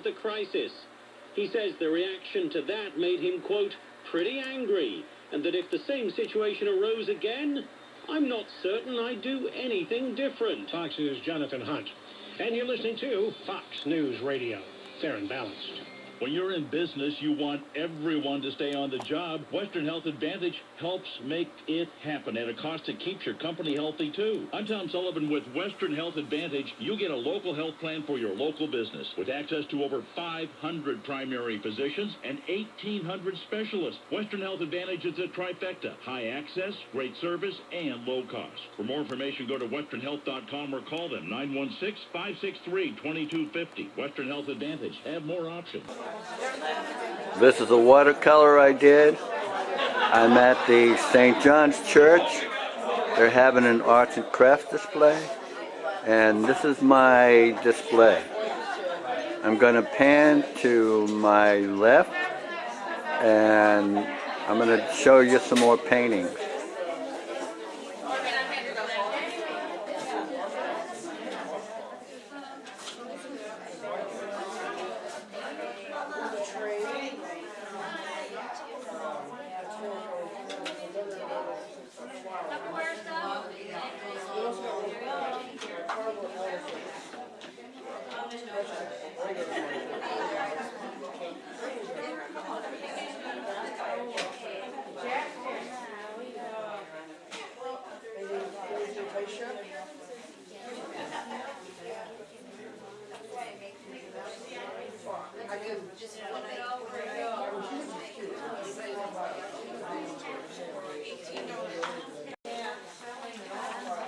of the crisis. He says the reaction to that made him, quote, pretty angry, and that if the same situation arose again, I'm not certain I'd do anything different. Fox News' Jonathan Hunt. And you're listening to Fox News Radio. Fair and balanced. When you're in business, you want everyone to stay on the job. Western Health Advantage helps make it happen at a cost that keeps your company healthy, too. I'm Tom Sullivan with Western Health Advantage. You get a local health plan for your local business with access to over 500 primary physicians and 1,800 specialists. Western Health Advantage is a trifecta. High access, great service, and low cost. For more information, go to westernhealth.com or call them 916-563-2250. Western Health Advantage. Have more options. This is a watercolor I did. I'm at the St. John's Church. They're having an arts and crafts display. And this is my display. I'm going to pan to my left and I'm going to show you some more paintings.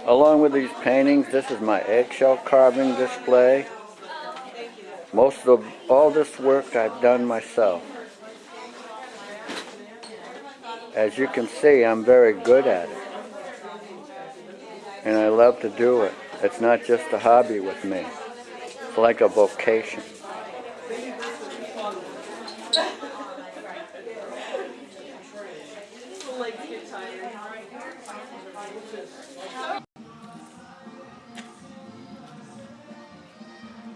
Along with these paintings, this is my eggshell carving display. Most of all this work I've done myself. As you can see, I'm very good at it. And I love to do it. It's not just a hobby with me. It's like a vocation.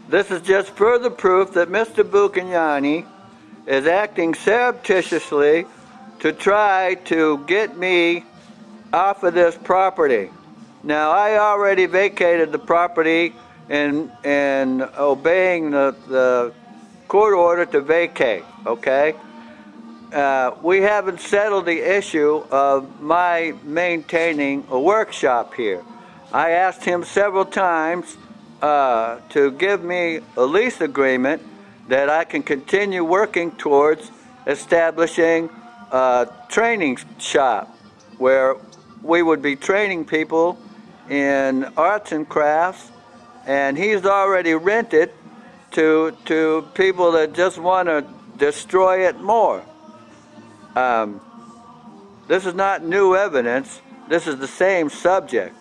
This is just further proof that Mr. Buchignani is acting surreptitiously to try to get me off of this property. Now, I already vacated the property in, in obeying the, the court order to vacate, okay? Uh, we haven't settled the issue of my maintaining a workshop here. I asked him several times uh, to give me a lease agreement that I can continue working towards establishing a training shop where we would be training people in arts and crafts and he's already rented to to people that just want to destroy it more. Um, this is not new evidence. This is the same subject.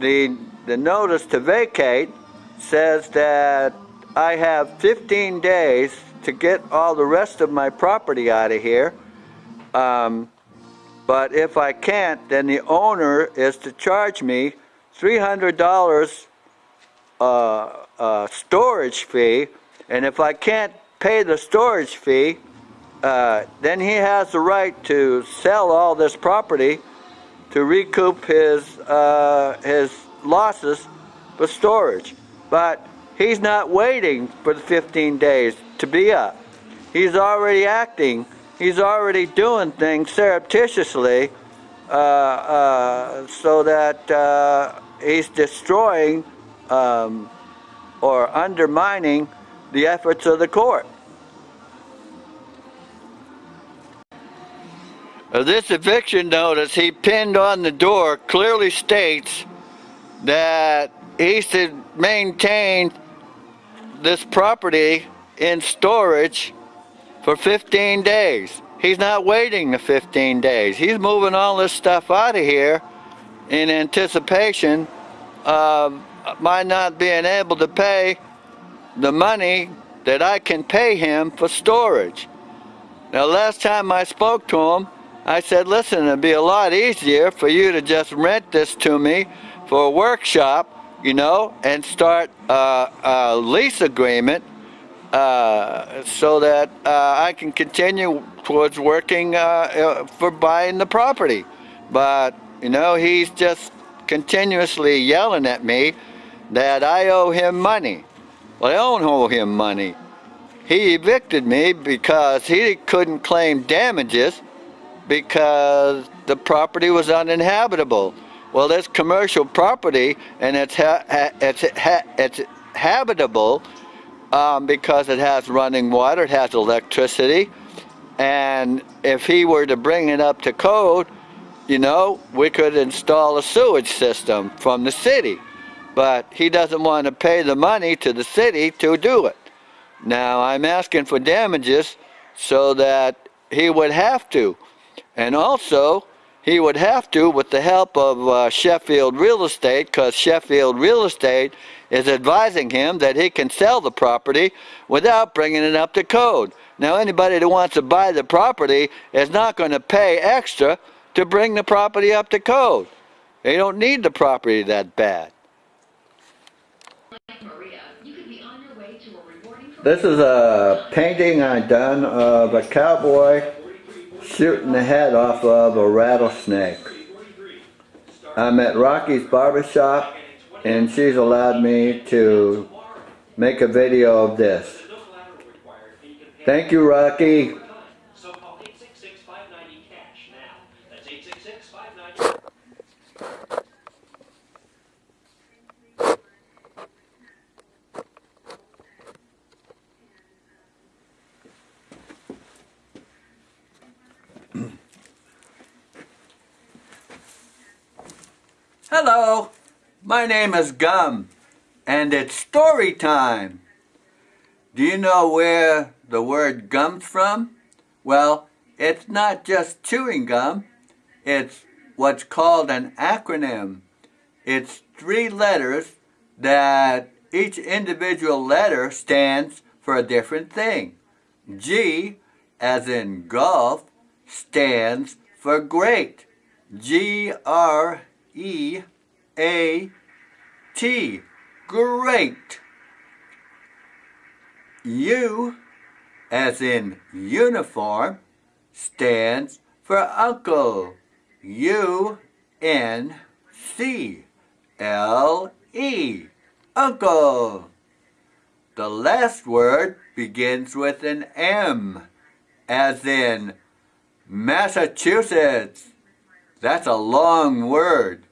The the notice to vacate says that I have 15 days to get all the rest of my property out of here. Um, but if I can't, then the owner is to charge me $300 uh, uh, storage fee. And if I can't pay the storage fee, uh, then he has the right to sell all this property to recoup his uh, his losses for storage. But he's not waiting for the 15 days to be up. He's already acting, he's already doing things surreptitiously uh, uh, so that uh, he's destroying um, or undermining the efforts of the court. Uh, this eviction notice he pinned on the door clearly states that he should maintain this property in storage for 15 days. He's not waiting the 15 days. He's moving all this stuff out of here in anticipation of my not being able to pay the money that I can pay him for storage. Now last time I spoke to him, I said, listen, it'd be a lot easier for you to just rent this to me for a workshop, you know, and start a, a lease agreement uh, so that uh, I can continue towards working uh, uh, for buying the property. But, you know, he's just continuously yelling at me that I owe him money. Well, I don't owe him money. He evicted me because he couldn't claim damages because the property was uninhabitable. Well, it's commercial property and it's, ha it's, ha it's habitable um, because it has running water, it has electricity, and if he were to bring it up to code, you know, we could install a sewage system from the city. But he doesn't want to pay the money to the city to do it. Now, I'm asking for damages so that he would have to. And also, he would have to with the help of uh, Sheffield Real Estate because Sheffield Real Estate is advising him that he can sell the property without bringing it up to code. Now anybody that wants to buy the property is not going to pay extra to bring the property up to code. They don't need the property that bad. This is a painting I done of a cowboy shooting the head off of a rattlesnake. I'm at Rocky's Barbershop and she's allowed me to make a video of this. Thank you, Rocky. My name is Gum, and it's story time. Do you know where the word gum's from? Well, it's not just chewing gum, it's what's called an acronym. It's three letters that each individual letter stands for a different thing. G, as in golf, stands for great. G R E A T. Great. U, as in uniform, stands for uncle. U N C L E. Uncle. The last word begins with an M, as in Massachusetts. That's a long word.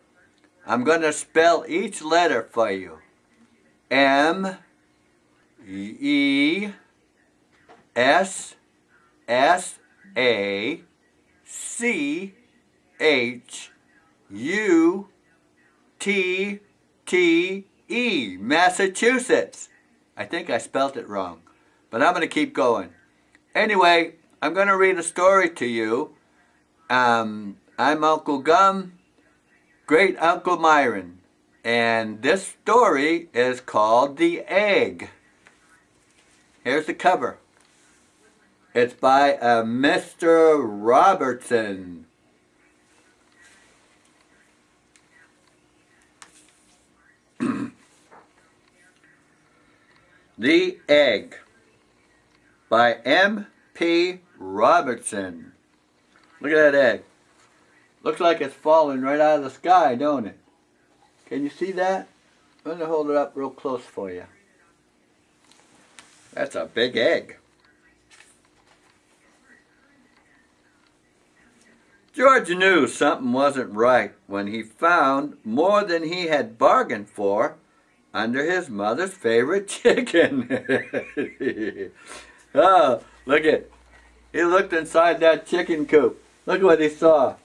I'm going to spell each letter for you. M E S S A C H U T T E Massachusetts. I think I spelt it wrong, but I'm going to keep going. Anyway, I'm going to read a story to you. Um, I'm Uncle Gum, great Uncle Myron, and this story is called The Egg. Here's the cover. It's by a uh, Mr. Robertson. the Egg by M.P. Robertson. Look at that egg. Looks like it's falling right out of the sky, don't it? Can you see that? I'm going to hold it up real close for you. That's a big egg. George knew something wasn't right when he found more than he had bargained for under his mother's favorite chicken. oh, look at He looked inside that chicken coop. Look what he saw.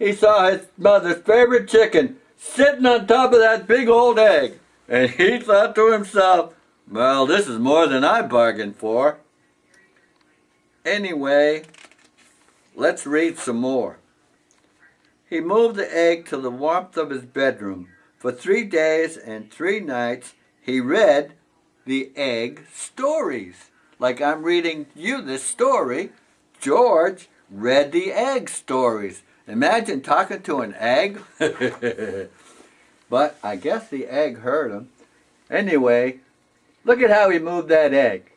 He saw his mother's favorite chicken sitting on top of that big old egg. And he thought to himself, well, this is more than I bargained for. Anyway, let's read some more. He moved the egg to the warmth of his bedroom. For three days and three nights, he read the egg stories. Like I'm reading you this story, George read the egg stories. Imagine talking to an egg. but I guess the egg heard him. Anyway, Look at how he moved that egg.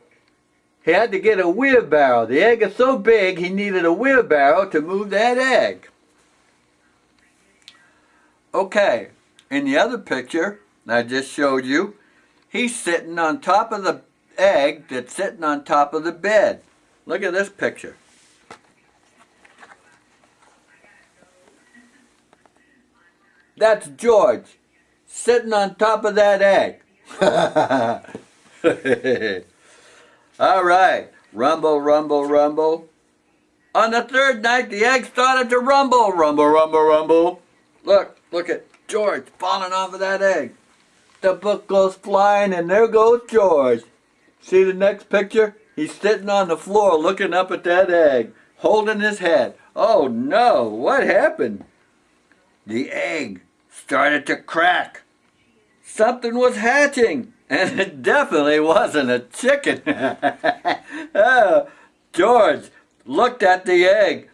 he had to get a wheelbarrow. The egg is so big, he needed a wheelbarrow to move that egg. Okay, in the other picture I just showed you, he's sitting on top of the egg that's sitting on top of the bed. Look at this picture. That's George sitting on top of that egg. All right. Rumble, rumble, rumble. On the third night, the egg started to rumble. Rumble, rumble, rumble. Look, look at George falling off of that egg. The book goes flying, and there goes George. See the next picture? He's sitting on the floor looking up at that egg, holding his head. Oh no, what happened? The egg started to crack. Something was hatching. And it definitely wasn't a chicken. oh, George looked at the egg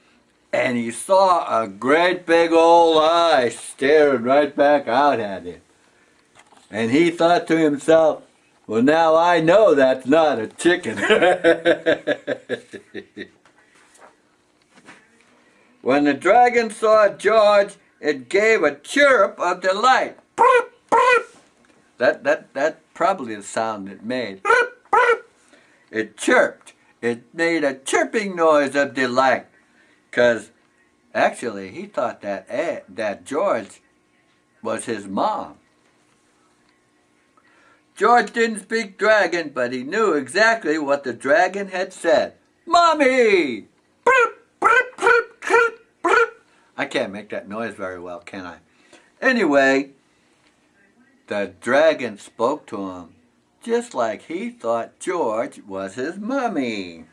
and he saw a great big old eye staring right back out at him. And he thought to himself, well, now I know that's not a chicken. when the dragon saw George, it gave a chirp of delight. That, that, that probably the sound it made. It chirped. It made a chirping noise of delight. Because actually he thought that, Ed, that George was his mom. George didn't speak dragon, but he knew exactly what the dragon had said. Mommy! I can't make that noise very well, can I? Anyway, the dragon spoke to him just like he thought George was his mummy.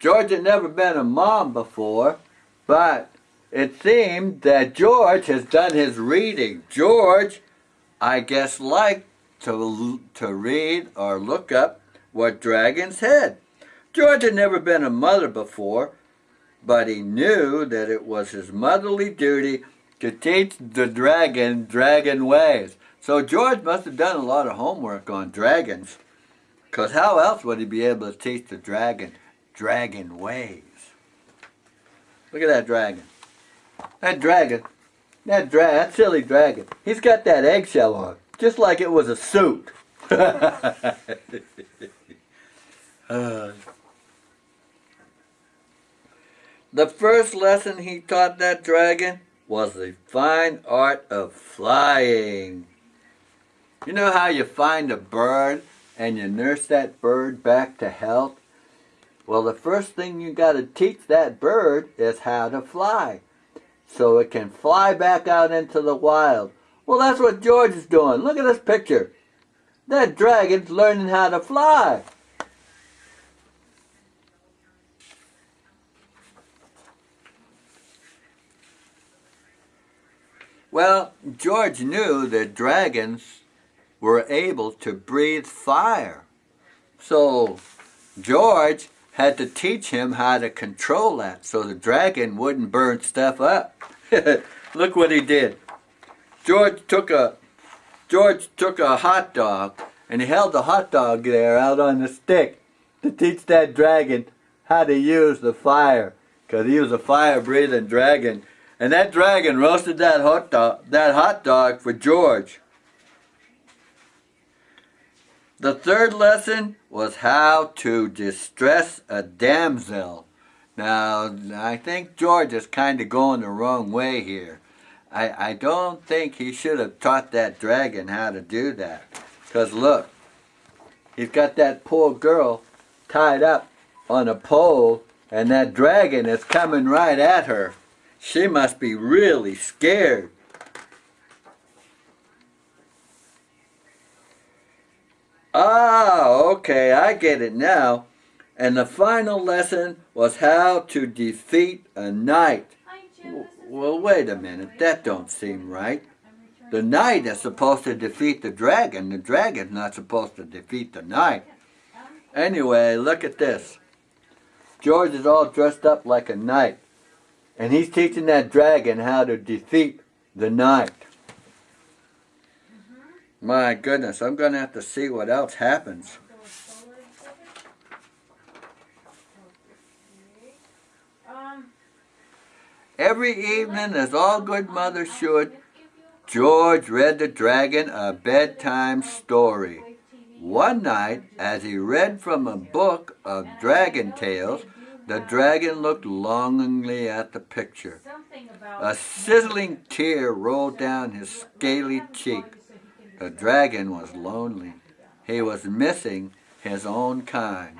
George had never been a mom before, but it seemed that George has done his reading. George, I guess, liked to, to read or look up what dragons had. George had never been a mother before, but he knew that it was his motherly duty to teach the dragon dragon ways. So George must have done a lot of homework on dragons, because how else would he be able to teach the dragon dragon ways? Look at that dragon. That dragon, that dra that silly dragon, he's got that eggshell on, just like it was a suit. uh, the first lesson he taught that dragon was the fine art of flying. You know how you find a bird and you nurse that bird back to health? Well, the first thing you got to teach that bird is how to fly so it can fly back out into the wild. Well, that's what George is doing. Look at this picture. That dragon's learning how to fly. Well, George knew that dragons were able to breathe fire. So George had to teach him how to control that so the dragon wouldn't burn stuff up. Look what he did. George took a George took a hot dog and he held the hot dog there out on the stick to teach that dragon how to use the fire because he was a fire breathing dragon and that dragon roasted that hot dog, that hot dog for George. The third lesson was how to distress a damsel. Now, I think George is kind of going the wrong way here. I, I don't think he should have taught that dragon how to do that. Because look, he's got that poor girl tied up on a pole and that dragon is coming right at her. She must be really scared. Ah, okay, I get it now. And the final lesson was how to defeat a knight. Well, wait a minute, that don't seem right. The knight is supposed to defeat the dragon. The dragon's not supposed to defeat the knight. Anyway, look at this. George is all dressed up like a knight. And he's teaching that dragon how to defeat the knight. Mm -hmm. My goodness, I'm going to have to see what else happens. Every evening, as all good mothers should, George read the dragon a bedtime story. One night, as he read from a book of dragon tales, the dragon looked longingly at the picture. A sizzling tear rolled down his scaly cheek. The dragon was lonely. He was missing his own kind.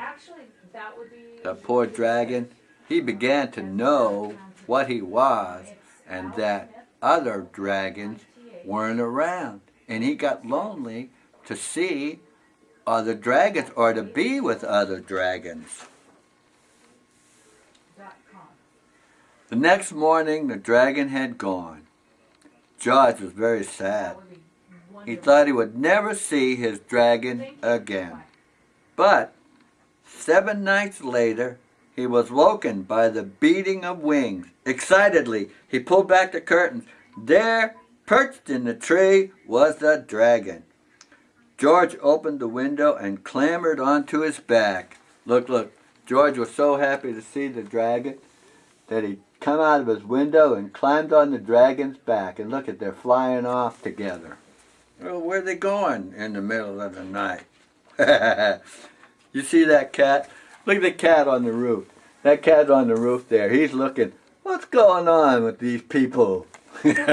The poor dragon, he began to know what he was and that other dragons weren't around. And he got lonely to see other dragons or to be with other dragons. The next morning, the dragon had gone. George was very sad. He thought he would never see his dragon again. But seven nights later, he was woken by the beating of wings. Excitedly, he pulled back the curtains. There, perched in the tree, was the dragon. George opened the window and clambered onto his back. Look, look, George was so happy to see the dragon that he come out of his window and climbed on the dragon's back. And look at, they're flying off together. Well, where are they going in the middle of the night? you see that cat? Look at the cat on the roof. That cat on the roof there. He's looking, what's going on with these people? okay.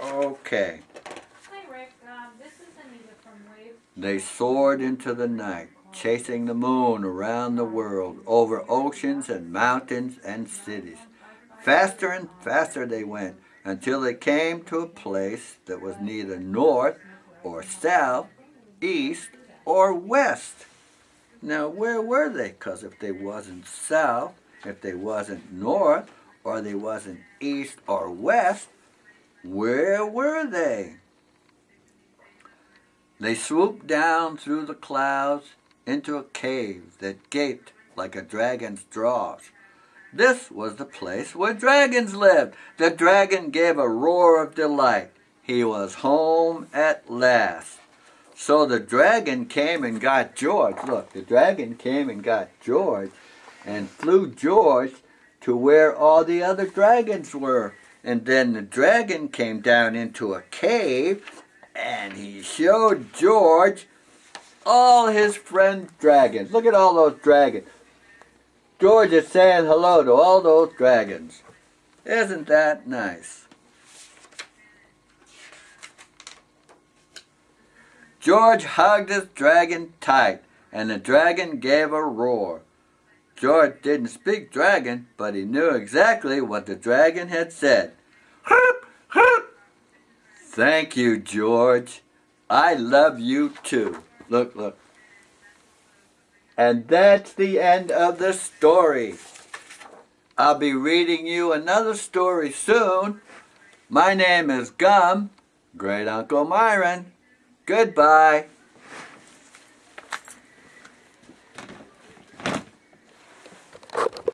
Hi, Rick. Um, this is Anita from Wave. They soared into the night, chasing the moon around the world, over oceans and mountains and cities. Faster and faster they went, until they came to a place that was neither north or south, east or west. Now, where were they? Because if they wasn't south, if they wasn't north, or they wasn't east or west, where were they? They swooped down through the clouds into a cave that gaped like a dragon's jaws. This was the place where dragons lived. The dragon gave a roar of delight. He was home at last. So the dragon came and got George. Look, the dragon came and got George and flew George to where all the other dragons were. And then the dragon came down into a cave and he showed George all his friend dragons. Look at all those dragons. George is saying hello to all those dragons. Isn't that nice? George hugged his dragon tight, and the dragon gave a roar. George didn't speak dragon, but he knew exactly what the dragon had said. Thank you, George. I love you too. Look, look. And that's the end of the story. I'll be reading you another story soon. My name is Gum, Great Uncle Myron. Goodbye.